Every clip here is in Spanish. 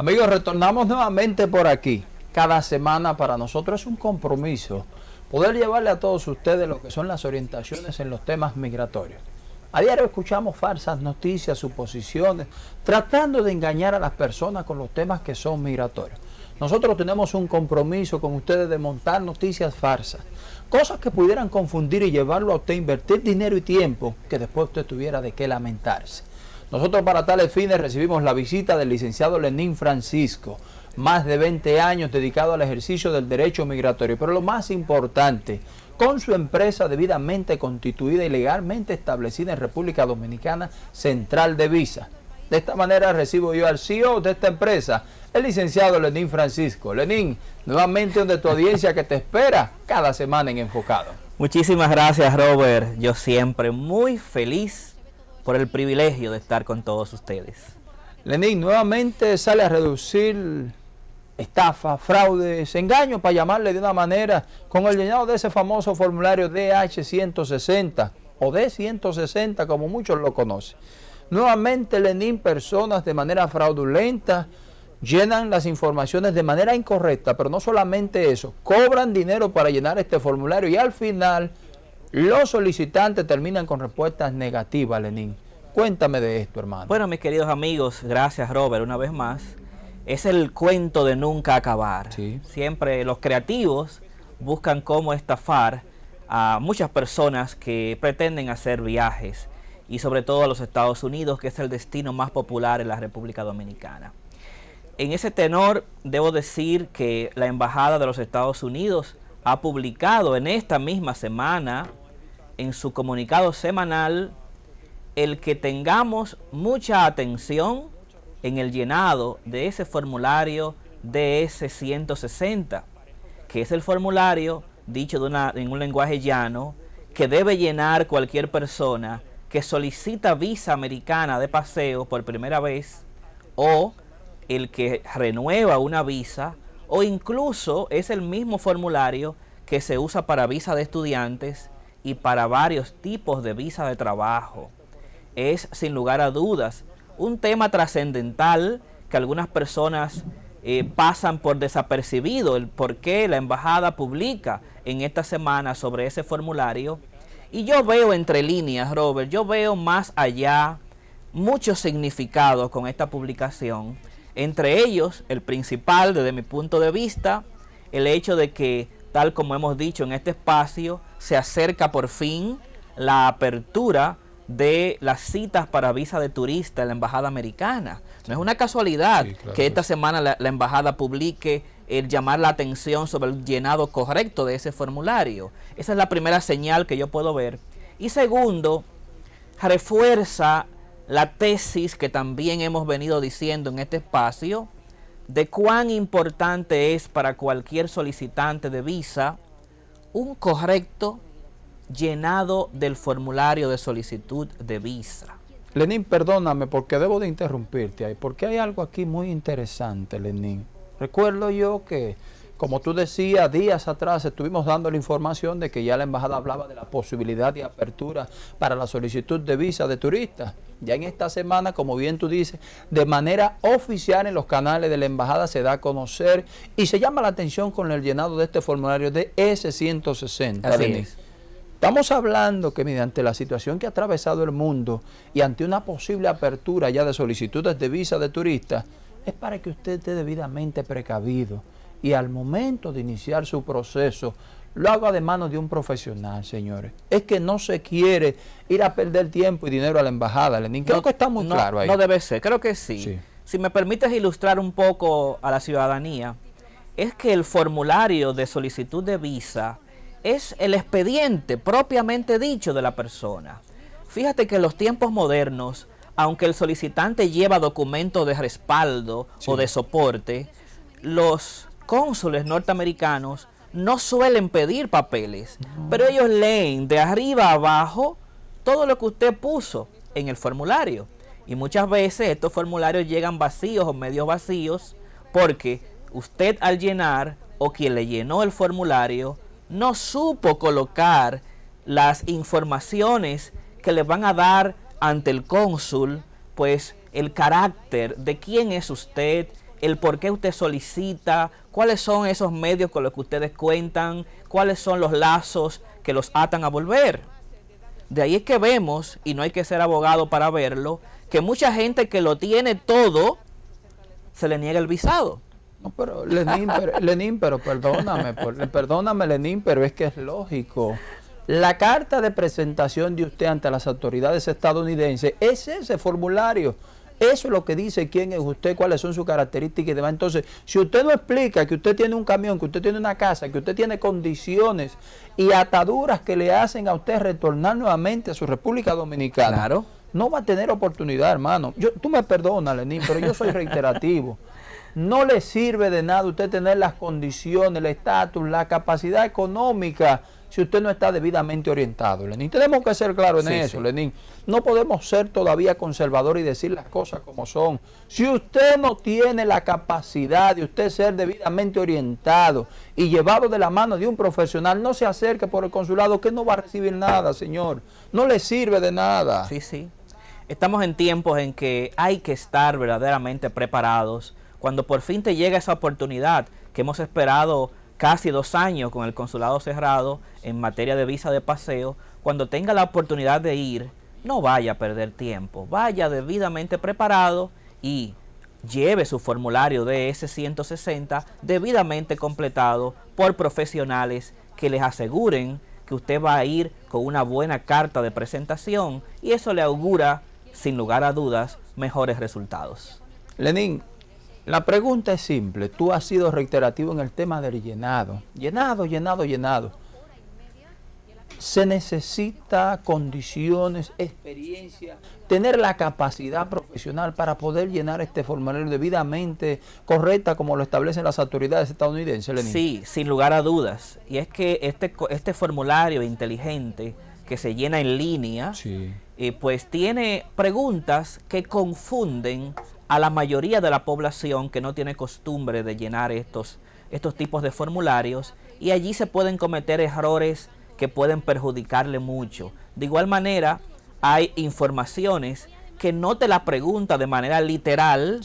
Amigos, retornamos nuevamente por aquí. Cada semana para nosotros es un compromiso poder llevarle a todos ustedes lo que son las orientaciones en los temas migratorios. A diario escuchamos falsas noticias, suposiciones, tratando de engañar a las personas con los temas que son migratorios. Nosotros tenemos un compromiso con ustedes de montar noticias falsas, cosas que pudieran confundir y llevarlo a usted a invertir dinero y tiempo que después usted tuviera de qué lamentarse. Nosotros para tales fines recibimos la visita del licenciado Lenín Francisco, más de 20 años dedicado al ejercicio del derecho migratorio, pero lo más importante, con su empresa debidamente constituida y legalmente establecida en República Dominicana, Central de Visa. De esta manera recibo yo al CEO de esta empresa, el licenciado Lenín Francisco. Lenín, nuevamente donde tu audiencia que te espera cada semana en Enfocado. Muchísimas gracias Robert, yo siempre muy feliz por el privilegio de estar con todos ustedes. Lenín, nuevamente sale a reducir estafa, fraudes, engaños, para llamarle de una manera, con el llenado de ese famoso formulario DH160 o D160, como muchos lo conocen. Nuevamente, Lenín, personas de manera fraudulenta llenan las informaciones de manera incorrecta, pero no solamente eso, cobran dinero para llenar este formulario y al final los solicitantes terminan con respuestas negativas, Lenín. Cuéntame de esto, hermano. Bueno, mis queridos amigos, gracias Robert una vez más. Es el cuento de nunca acabar. Siempre los creativos buscan cómo estafar a muchas personas que pretenden hacer viajes y sobre todo a los Estados Unidos, que es el destino más popular en la República Dominicana. En ese tenor, debo decir que la Embajada de los Estados Unidos ha publicado en esta misma semana en su comunicado semanal el que tengamos mucha atención en el llenado de ese formulario DS-160, que es el formulario, dicho en un lenguaje llano, que debe llenar cualquier persona que solicita visa americana de paseo por primera vez o el que renueva una visa o incluso es el mismo formulario que se usa para visa de estudiantes y para varios tipos de visa de trabajo. Es sin lugar a dudas un tema trascendental que algunas personas eh, pasan por desapercibido, el por qué la embajada publica en esta semana sobre ese formulario. Y yo veo entre líneas, Robert, yo veo más allá muchos significados con esta publicación. Entre ellos, el principal desde mi punto de vista, el hecho de que tal como hemos dicho en este espacio, se acerca por fin la apertura de las citas para visa de turista en la Embajada Americana. No es una casualidad que esta semana la, Embajada publique el llamar la atención sobre el llenado correcto de ese formulario. Esa es la primera señal que yo puedo ver. Y segundo, refuerza la tesis que también hemos venido diciendo en este espacio, de cuán importante es para cualquier solicitante de visa un correcto llenado del formulario de solicitud de visa. Lenín, perdóname porque debo de interrumpirte ahí, porque hay algo aquí muy interesante, Lenín. Recuerdo yo que como tú decías, días atrás estuvimos dando la información de que ya la embajada hablaba de la posibilidad de apertura para la solicitud de visa de turistas. Ya en esta semana, como bien tú dices, de manera oficial en los canales de la embajada se da a conocer y se llama la atención con el llenado de este formulario de S-160. Estamos hablando que mediante la situación que ha atravesado el mundo y ante una posible apertura ya de solicitudes de visa de turistas, es para que usted esté debidamente precavido y al momento de iniciar su proceso lo haga de manos de un profesional, señores. Es que no se quiere ir a perder tiempo y dinero a la embajada, Lenín. Creo que está muy claro ahí. No debe ser, creo que sí. Si me permites ilustrar un poco a la ciudadanía, es que el formulario de solicitud de visa es el expediente propiamente dicho de la persona. Fíjate que en los tiempos modernos, aunque el solicitante lleva documentos de respaldo o de soporte, los cónsules norteamericanos no suelen pedir papeles, pero ellos leen de arriba a abajo todo lo que usted puso en el formulario. Y muchas veces estos formularios llegan vacíos o medio vacíos porque usted al llenar o quien le llenó el formulario no supo colocar las informaciones que le van a dar ante el cónsul, pues el carácter de quién es usted, el por qué usted solicita, cuáles son esos medios con los que ustedes cuentan, cuáles son los lazos que los atan a volver. De ahí es que vemos, y no hay que ser abogado para verlo, que mucha gente que lo tiene todo, se le niega el visado. No, pero Lenín, pero, Lenín, pero perdóname, perdóname Lenín, pero es que es lógico. La carta de presentación de usted ante las autoridades estadounidenses es ese formulario. Eso es lo que dice quién es usted, cuáles son sus características y demás. Entonces, si usted no explica que usted tiene un camión, que usted tiene una casa, que usted tiene condiciones y ataduras que le hacen a usted retornar nuevamente a su República Dominicana, claro. no va a tener oportunidad, hermano. Yo, tú me perdonas, Lenín, pero yo soy reiterativo. No le sirve de nada usted tener las condiciones, el estatus, la capacidad económica si usted no está debidamente orientado, Lenín. Tenemos que ser claros en eso, Lenín. No podemos ser todavía conservadores y decir las cosas como son. Si usted no tiene la capacidad de usted ser debidamente orientado y llevado de la mano de un profesional, no se acerque por el consulado que no va a recibir nada, señor. No le sirve de nada. Sí, sí. Estamos en tiempos en que hay que estar verdaderamente preparados. Cuando por fin te llega esa oportunidad que hemos esperado casi dos años con el consulado cerrado en materia de visa de paseo, cuando tenga la oportunidad de ir, no vaya a perder tiempo, vaya debidamente preparado y lleve su formulario de S-160 debidamente completado por profesionales que les aseguren que usted va a ir con una buena carta de presentación y eso le augura, sin lugar a dudas, mejores resultados. Lenín, la pregunta es simple. Tú has sido reiterativo en el tema del llenado. Llenado, llenado, llenado. Se necesita condiciones, experiencia, tener la capacidad profesional para poder llenar este formulario debidamente correcta como lo establecen las autoridades estadounidenses. Lenín. Sí, sin lugar a dudas. Y es que este, este formulario inteligente que se llena en línea, eh, pues tiene preguntas que confunden a la mayoría de la población que no tiene costumbre de llenar estos, estos tipos de formularios y allí se pueden cometer errores que pueden perjudicarle mucho. De igual manera, hay informaciones que no te la pregunta de manera literal,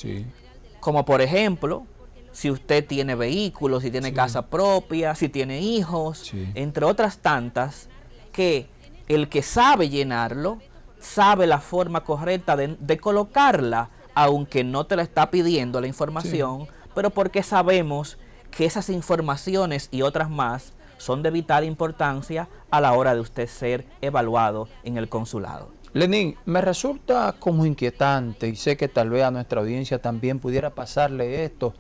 como por ejemplo, si usted tiene vehículos, si tiene casa propia, si tiene hijos, entre otras tantas, que el que sabe llenarlo, sabe la forma correcta de, de colocarla aunque no te la está pidiendo la información, pero porque sabemos que esas informaciones y otras más son de vital importancia a la hora de usted ser evaluado en el consulado. Lenín, me resulta como inquietante y sé que tal vez a nuestra audiencia también pudiera pasarle esto.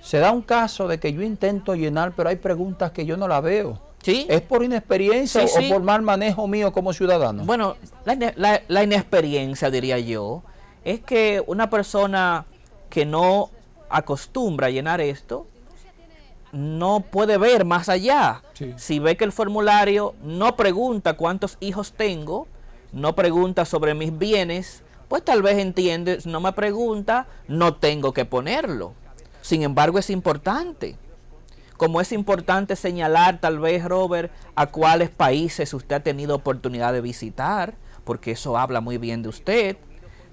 Se da un caso de que yo intento llenar, pero hay preguntas que yo no la veo. ¿Sí? ¿Es por inexperiencia o por mal manejo mío como ciudadano? Bueno, la inexperiencia diría yo es que una persona que no acostumbra a llenar esto, no puede ver más allá. Si ve que el formulario no pregunta cuántos hijos tengo, no pregunta sobre mis bienes, pues tal vez entiende, no me pregunta, no tengo que ponerlo. Sin embargo, es importante. Como es importante señalar tal vez, Robert, a cuáles países usted ha tenido oportunidad de visitar, porque eso habla muy bien de usted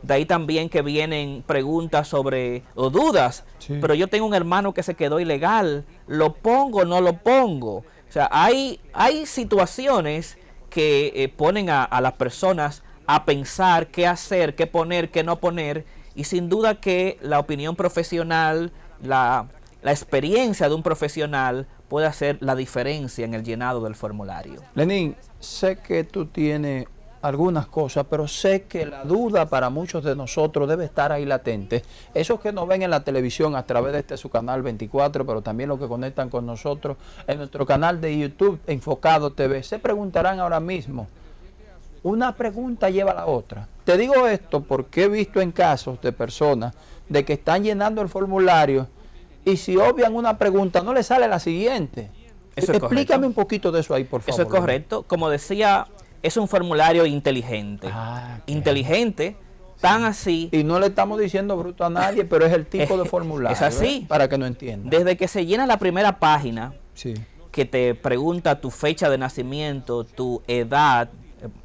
de ahí también que vienen preguntas sobre o dudas. Pero yo tengo un hermano que se quedó ilegal. ¿Lo pongo o no lo pongo? O sea, hay, hay situaciones que eh, ponen a, las personas a pensar qué hacer, qué poner, qué no poner. Y sin duda que la opinión profesional, la, la experiencia de un profesional puede hacer la diferencia en el llenado del formulario. Lenín, sé que tú tienes algunas cosas, pero sé que la duda para muchos de nosotros debe estar ahí latente. Esos que nos ven en la televisión a través de este su canal 24, pero también los que conectan con nosotros en nuestro canal de YouTube Enfocado TV, se preguntarán ahora mismo, una pregunta lleva a la otra. Te digo esto porque he visto en casos de personas de que están llenando el formulario y si obvian una pregunta no le sale la siguiente. Explícame un poquito de eso ahí, por favor. Eso es correcto. Como decía es un formulario inteligente. Ah, inteligente, tan así. Y no le estamos diciendo bruto a nadie, pero es el tipo de formulario. Es así. Para que no entienda. Desde que se llena la primera página, que te pregunta tu fecha de nacimiento, tu edad,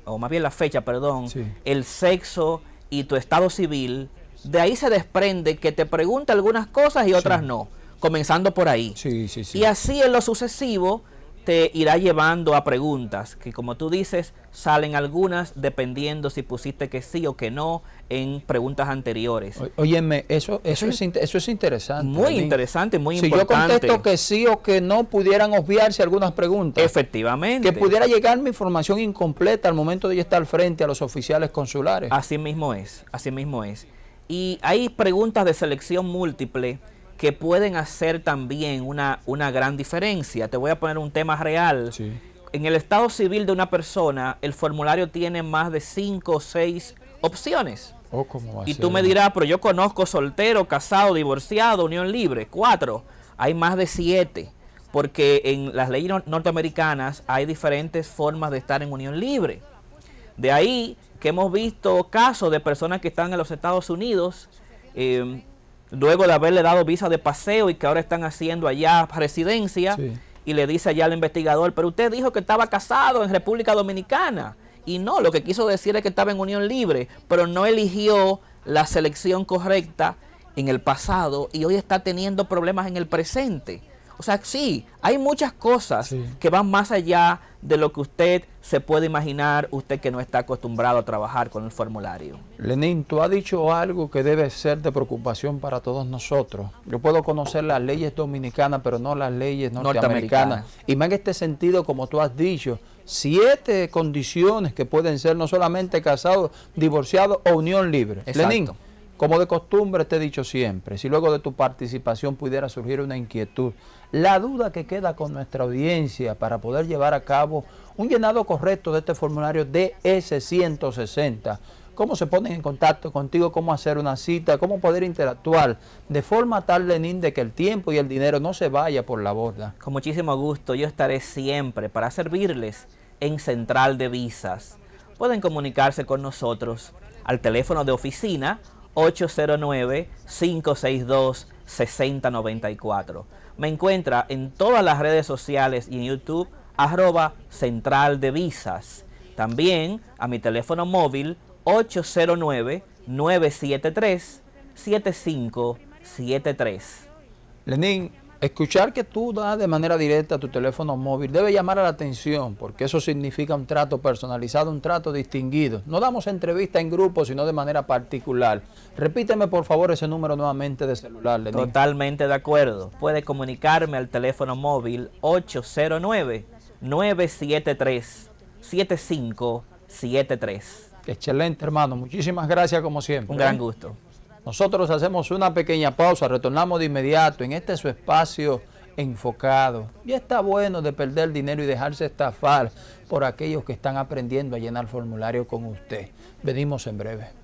o más bien la fecha, perdón, el sexo y tu estado civil, de ahí se desprende que te pregunta algunas cosas y otras no, comenzando por ahí. Sí, sí, sí. Y así en lo sucesivo te irá llevando a preguntas que como tú dices salen algunas dependiendo si pusiste que sí o que no en preguntas anteriores. óyeme, eso, eso, es, eso es interesante. Muy interesante, muy importante. Si yo contesto que sí o que no, pudieran obviarse algunas preguntas. Efectivamente. Que pudiera llegar mi información incompleta al momento de estar frente a los oficiales consulares. Así mismo es, así mismo es. Y hay preguntas de selección múltiple que pueden hacer también una, una gran diferencia. Te voy a poner un tema real. En el estado civil de una persona, el formulario tiene más de cinco o seis opciones. Oh, y tú me dirás, pero yo conozco soltero, casado, divorciado, unión libre. Cuatro. Hay más de siete. Porque en las leyes norteamericanas hay diferentes formas de estar en unión libre. De ahí que hemos visto casos de personas que están en los Estados Unidos eh, luego de haberle dado visa de paseo y que ahora están haciendo allá residencia, y le dice allá al investigador, pero usted dijo que estaba casado en República Dominicana. Y no, lo que quiso decir es que estaba en unión libre, pero no eligió la selección correcta en el pasado y hoy está teniendo problemas en el presente. O sea, sí, hay muchas cosas que van más allá de lo que usted se puede imaginar, usted que no está acostumbrado a trabajar con el formulario. Lenín, tú has dicho algo que debe ser de preocupación para todos nosotros. Yo puedo conocer las leyes dominicanas, pero no las leyes norteamericanas. Y más en este sentido, como tú has dicho, siete condiciones que pueden ser no solamente casados, divorciados o unión libre. Lenín, como de costumbre te he dicho siempre, si luego de tu participación pudiera surgir una inquietud, la duda que queda con nuestra audiencia para poder llevar a cabo un llenado correcto de este formulario DS-160, cómo se ponen en contacto contigo, cómo hacer una cita, cómo poder interactuar, de forma tal, Lenín, de que el tiempo y el dinero no se vaya por la borda. Con muchísimo gusto, yo estaré siempre para servirles en Central de Visas. Pueden comunicarse con nosotros al teléfono de oficina 809-562-6094. Me encuentra en todas las redes sociales y en YouTube, arroba central de visas. También a mi teléfono móvil 809-973-7573. Lenín, Escuchar que tú das de manera directa tu teléfono móvil debe llamar a la atención porque eso significa un trato personalizado, un trato distinguido. No damos entrevista en grupo, sino de manera particular. Repíteme por favor ese número nuevamente de celular. Totalmente de acuerdo. Puede comunicarme al teléfono móvil 809-973-7573. Excelente, hermano. Muchísimas gracias como siempre. Un gran gusto. Nosotros hacemos una pequeña pausa, retornamos de inmediato en este su espacio enfocado. Ya está bueno de perder dinero y dejarse estafar por aquellos que están aprendiendo a llenar formulario con usted. Venimos en breve.